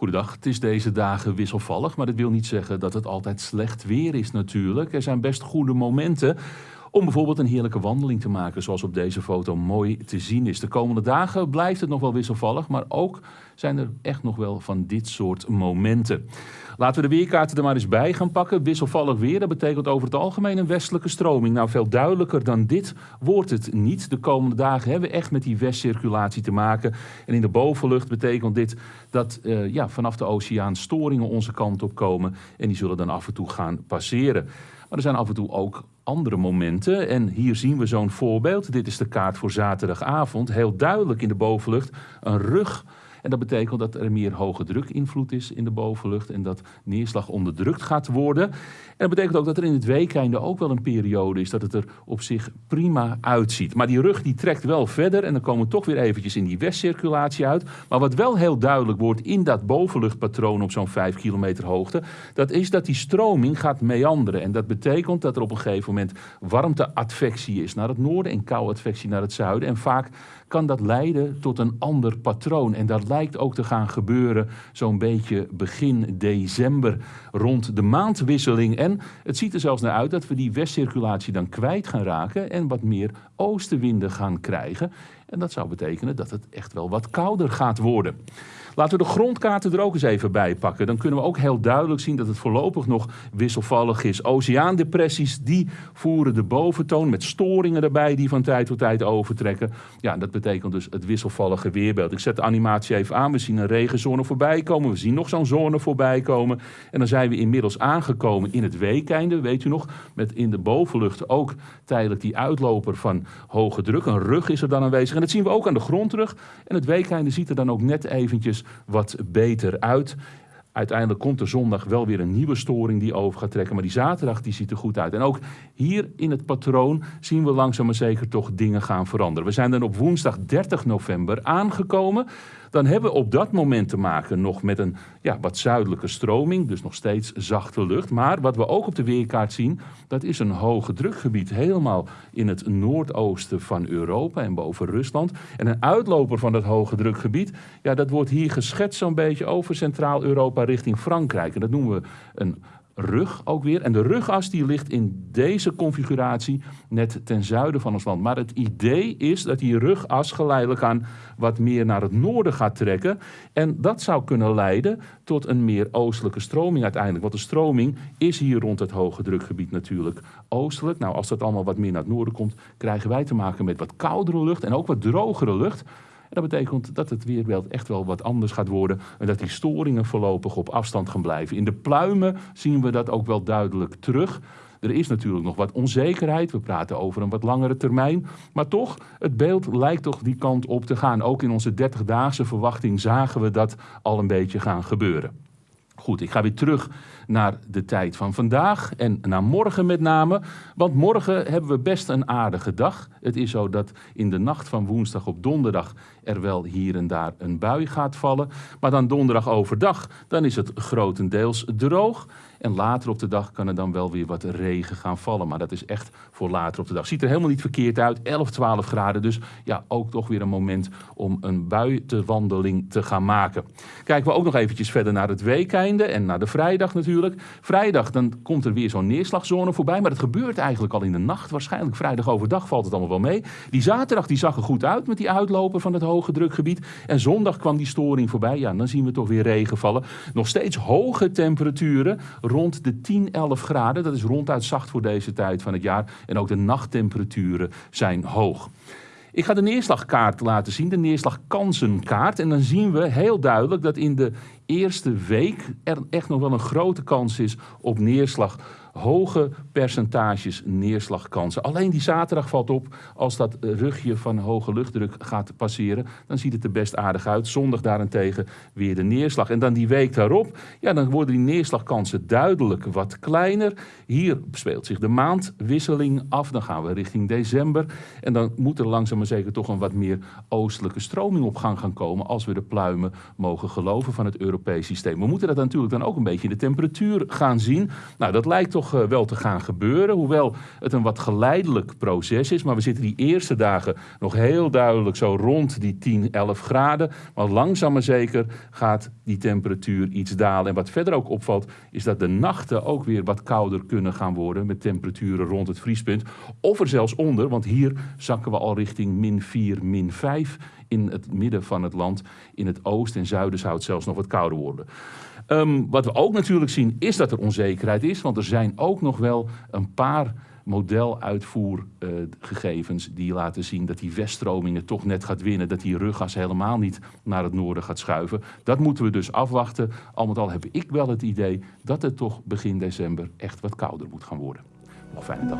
Goedendag, het is deze dagen wisselvallig, maar dat wil niet zeggen dat het altijd slecht weer is natuurlijk. Er zijn best goede momenten om bijvoorbeeld een heerlijke wandeling te maken, zoals op deze foto mooi te zien is. De komende dagen blijft het nog wel wisselvallig, maar ook zijn er echt nog wel van dit soort momenten. Laten we de weerkaarten er maar eens bij gaan pakken. Wisselvallig weer, dat betekent over het algemeen een westelijke stroming. Nou, veel duidelijker dan dit wordt het niet. De komende dagen hebben we echt met die westcirculatie te maken. En in de bovenlucht betekent dit dat uh, ja, vanaf de oceaan storingen onze kant op komen. En die zullen dan af en toe gaan passeren. Maar er zijn af en toe ook andere momenten. En hier zien we zo'n voorbeeld. Dit is de kaart voor zaterdagavond. Heel duidelijk in de bovenlucht een rug en dat betekent dat er meer hoge druk invloed is in de bovenlucht en dat neerslag onderdrukt gaat worden. En dat betekent ook dat er in het weekende ook wel een periode is dat het er op zich prima uitziet. Maar die rug die trekt wel verder en dan komen we toch weer eventjes in die westcirculatie uit. Maar wat wel heel duidelijk wordt in dat bovenluchtpatroon op zo'n 5 kilometer hoogte, dat is dat die stroming gaat meanderen. En dat betekent dat er op een gegeven moment warmteadvectie is naar het noorden en kouadvectie naar het zuiden. En vaak kan dat leiden tot een ander patroon. En dat lijkt ook te gaan gebeuren zo'n beetje begin december rond de maandwisseling. En het ziet er zelfs naar uit dat we die westcirculatie dan kwijt gaan raken en wat meer oostenwinden gaan krijgen. En dat zou betekenen dat het echt wel wat kouder gaat worden. Laten we de grondkaarten er ook eens even bij pakken. Dan kunnen we ook heel duidelijk zien dat het voorlopig nog wisselvallig is. Oceaandepressies die voeren de boventoon met storingen erbij die van tijd tot tijd overtrekken. Ja, dat betekent dus het wisselvallige weerbeeld. Ik zet de animatie even aan. We zien een regenzone voorbij komen. We zien nog zo'n zone voorbij komen. En dan zijn we inmiddels aangekomen in het weekeinde. Weet u nog, met in de bovenlucht ook tijdelijk die uitloper van hoge druk. Een rug is er dan aanwezig. En dat zien we ook aan de grondrug. En het weekeinde ziet er dan ook net eventjes wat beter uit. Uiteindelijk komt er zondag wel weer een nieuwe storing die over gaat trekken. Maar die zaterdag die ziet er goed uit. En ook hier in het patroon zien we langzaam maar zeker toch dingen gaan veranderen. We zijn dan op woensdag 30 november aangekomen dan hebben we op dat moment te maken nog met een ja, wat zuidelijke stroming, dus nog steeds zachte lucht. Maar wat we ook op de weerkaart zien, dat is een hoge drukgebied helemaal in het noordoosten van Europa en boven Rusland. En een uitloper van dat hoge drukgebied, ja, dat wordt hier geschetst zo'n beetje over Centraal-Europa richting Frankrijk. En dat noemen we een rug ook weer. En de rugas die ligt in deze configuratie net ten zuiden van ons land. Maar het idee is dat die rugas geleidelijk aan wat meer naar het noorden gaat trekken. En dat zou kunnen leiden tot een meer oostelijke stroming uiteindelijk. Want de stroming is hier rond het hoge drukgebied natuurlijk oostelijk. Nou, als dat allemaal wat meer naar het noorden komt, krijgen wij te maken met wat koudere lucht en ook wat drogere lucht. En dat betekent dat het weerbeeld echt wel wat anders gaat worden en dat die storingen voorlopig op afstand gaan blijven. In de pluimen zien we dat ook wel duidelijk terug. Er is natuurlijk nog wat onzekerheid. We praten over een wat langere termijn. Maar toch, het beeld lijkt toch die kant op te gaan. Ook in onze 30-daagse verwachting zagen we dat al een beetje gaan gebeuren. Goed, ik ga weer terug naar de tijd van vandaag en naar morgen met name. Want morgen hebben we best een aardige dag. Het is zo dat in de nacht van woensdag op donderdag er wel hier en daar een bui gaat vallen. Maar dan donderdag overdag, dan is het grotendeels droog. En later op de dag kan er dan wel weer wat regen gaan vallen. Maar dat is echt voor later op de dag. Ziet er helemaal niet verkeerd uit. 11, 12 graden. Dus ja, ook toch weer een moment om een buitenwandeling te gaan maken. Kijken we ook nog eventjes verder naar het weekeinde en naar de vrijdag natuurlijk. Vrijdag dan komt er weer zo'n neerslagzone voorbij. Maar dat gebeurt eigenlijk al in de nacht. Waarschijnlijk vrijdag overdag valt het allemaal wel mee. Die zaterdag die zag er goed uit met die uitloper van het hoge drukgebied. En zondag kwam die storing voorbij. Ja, dan zien we toch weer regen vallen. Nog steeds hoge temperaturen rond de 10, 11 graden. Dat is ronduit zacht voor deze tijd van het jaar. En ook de nachttemperaturen zijn hoog. Ik ga de neerslagkaart laten zien, de neerslagkansenkaart. En dan zien we heel duidelijk dat in de eerste week er echt nog wel een grote kans is op neerslag hoge percentages neerslagkansen. Alleen die zaterdag valt op, als dat rugje van hoge luchtdruk gaat passeren, dan ziet het er best aardig uit. Zondag daarentegen weer de neerslag. En dan die week daarop, ja, dan worden die neerslagkansen duidelijk wat kleiner. Hier speelt zich de maandwisseling af. Dan gaan we richting december. En dan moet er langzaam maar zeker toch een wat meer oostelijke stroming op gang gaan komen, als we de pluimen mogen geloven van het We moeten dat natuurlijk dan ook een beetje in de temperatuur gaan zien. Nou, dat lijkt toch eh, wel te gaan gebeuren. Hoewel het een wat geleidelijk proces is. Maar we zitten die eerste dagen nog heel duidelijk zo rond die 10, 11 graden. Maar langzaam maar zeker gaat die temperatuur iets dalen. En wat verder ook opvalt, is dat de nachten ook weer wat kouder kunnen gaan worden. Met temperaturen rond het vriespunt. Of er zelfs onder, want hier zakken we al richting min 4, min 5 in het midden van het land. In het oosten en zuiden zou het zelfs nog wat kouder worden. Um, wat we ook natuurlijk zien is dat er onzekerheid is, want er zijn ook nog wel een paar modeluitvoergegevens uh, die laten zien dat die weststromingen toch net gaat winnen, dat die ruggas helemaal niet naar het noorden gaat schuiven. Dat moeten we dus afwachten. Al met al heb ik wel het idee dat het toch begin december echt wat kouder moet gaan worden. Nog fijne dag.